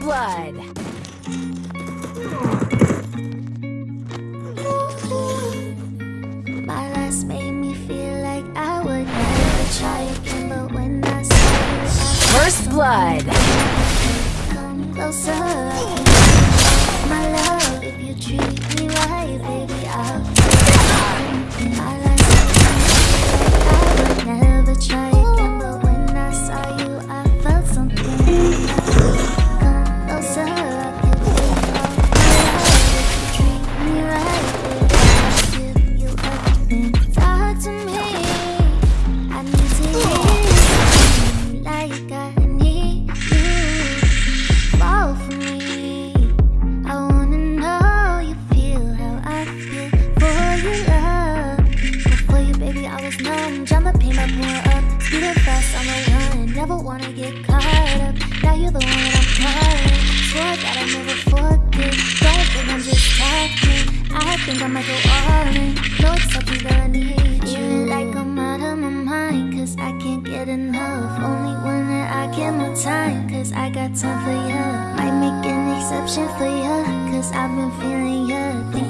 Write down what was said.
blood. My last made me feel like I would never try again, but when I saw you, I First blood. Jump the pain, my pour up. Speeding fast on the run. Never wanna get caught up. Now you're the one that I'm calling. Swore that I never forget. Don't think I'm just talking. I think I might go all in. No, it's something that I need you. Like I'm out of my mind, cause I can't get enough. Only one that I get more time, cause I got time for ya. Might make an exception for ya, cause I've been feeling ya.